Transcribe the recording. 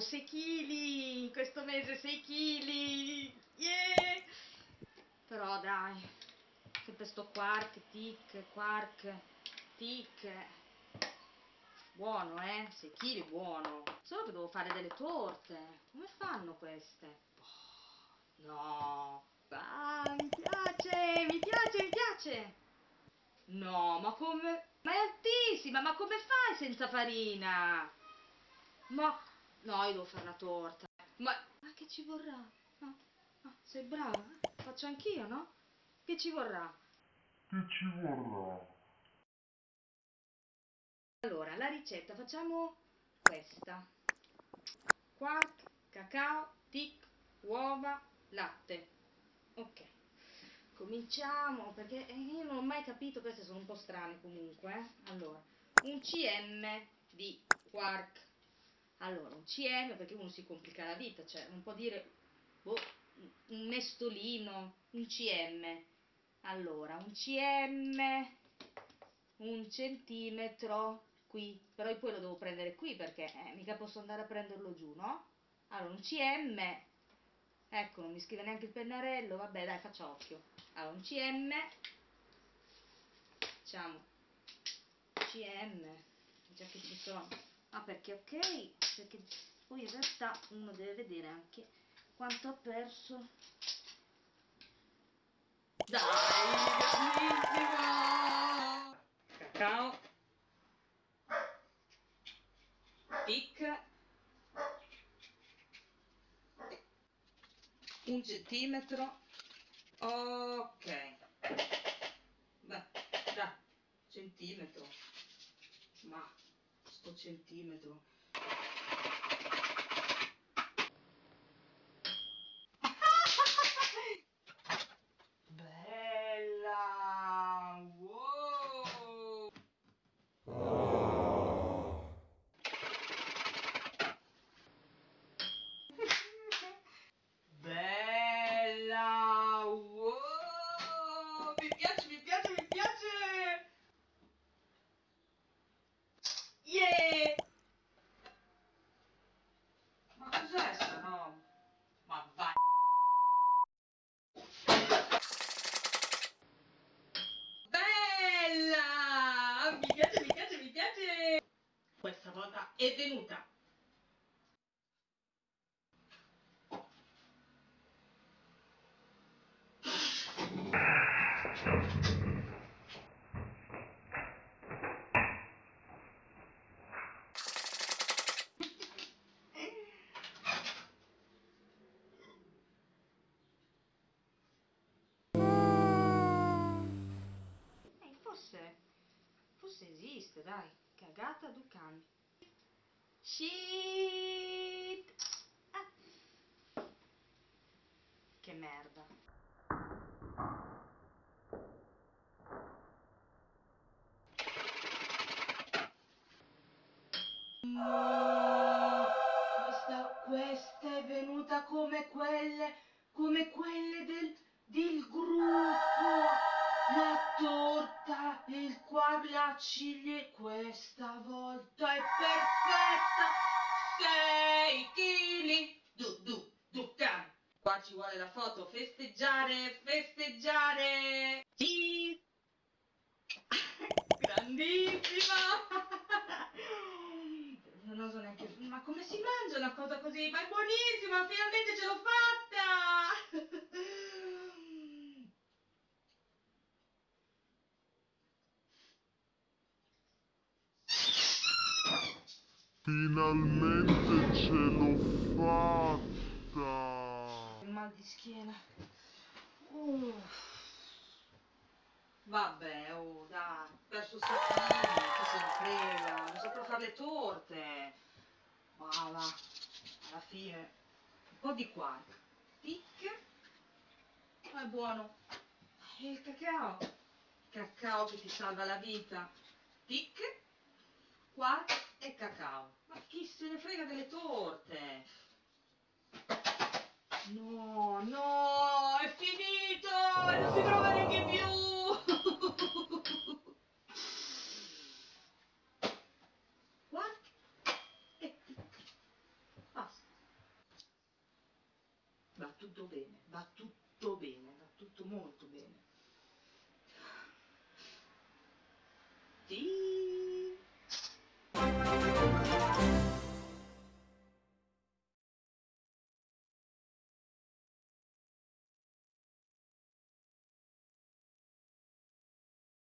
Wow, 6 kg! Questo mese 6 kg! Yeah! Però dai, sempre sto quark, tic, quark, tic. Buono, eh? 6 kg buono. Solo che devo fare delle torte. Come fanno queste? No. Ah, mi piace, mi piace, mi piace. No, ma come... Ma è altissima, ma come fai senza farina? Ma... No, io devo fare la torta. Ma... Ma che ci vorrà? Ah, ah, sei brava? Faccio anch'io, no? Che ci vorrà? Che ci vorrà? Allora, la ricetta, facciamo questa. Quark, cacao, tic, uova, latte. Ok. Cominciamo, perché io non ho mai capito, queste sono un po' strane comunque. Eh? Allora, un cm di quark. Allora, un cm, perché uno si complica la vita, cioè non può dire boh, un mestolino, un cm. Allora, un cm, un centimetro, qui, però poi lo devo prendere qui perché eh, mica posso andare a prenderlo giù, no? Allora, un cm, ecco, non mi scrive neanche il pennarello, vabbè dai, faccio occhio. Allora, un cm, facciamo cm, già che ci sono. Ah, perché ok, perché poi in realtà uno deve vedere anche quanto ha perso. Dai, grandissimo! Cacao. Pic. Un centimetro. Ok. Beh, dai, centimetro. Ma, sto centimetro. Bella! Wow! Bella! Wow! Mi piace, mi piace, mi piace! Yeah! Ma cos'è sta roba? Ma vai! Bella! Mi piace, mi piace, mi piace! Questa volta è venuta! Eh, forse, forse esiste, dai. Cagata Ducan. Shit! Ah. Che merda. No! Questa volta è perfetta! 6 kg! Du, du, du, can. Qua ci vuole la foto, festeggiare, festeggiare! Sì! Grandissima! Non so neanche... Ma come si mangia una cosa così? Ma è buonissima! Finalmente ce l'ho fatta! Finalmente ce l'ho fatta! Il mal di schiena. Uff. Vabbè, oh, dai, perso sapini, che se ne frega, non saprò fare le torte. Ma va, alla fine, un po' di quark, tic, ma è buono. E il cacao, cacao che ti salva la vita, tic, quark e cacao. Chi se ne frega delle torte? No, no, è finito! Non si trova neanche più! What? E tic. Basta. va tutto bene, va tutto bene, va tutto molto bene. Sì.